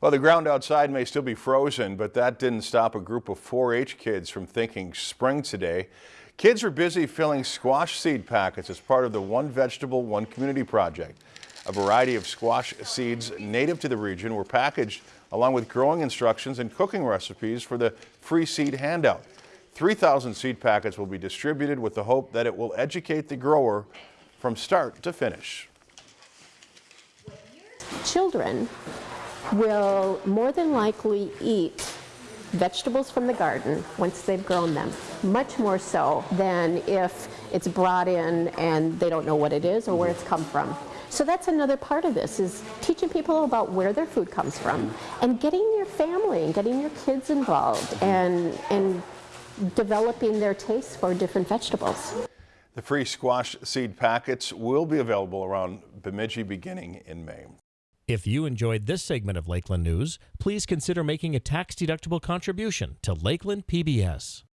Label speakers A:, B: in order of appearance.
A: Well, the ground outside may still be frozen, but that didn't stop a group of 4-H kids from thinking spring today. Kids are busy filling squash seed packets as part of the One Vegetable, One Community project. A variety of squash seeds native to the region were packaged along with growing instructions and cooking recipes for the free seed handout. 3,000 seed packets will be distributed with the hope that it will educate the grower from start to finish.
B: Children will more than likely eat vegetables from the garden once they've grown them, much more so than if it's brought in and they don't know what it is or where it's come from. So that's another part of this is teaching people about where their food comes from and getting your family and getting your kids involved and, and developing their taste for different vegetables.
A: The free squash seed packets will be available around Bemidji beginning in May.
C: If you enjoyed this segment of Lakeland News, please consider making a tax-deductible contribution to Lakeland PBS.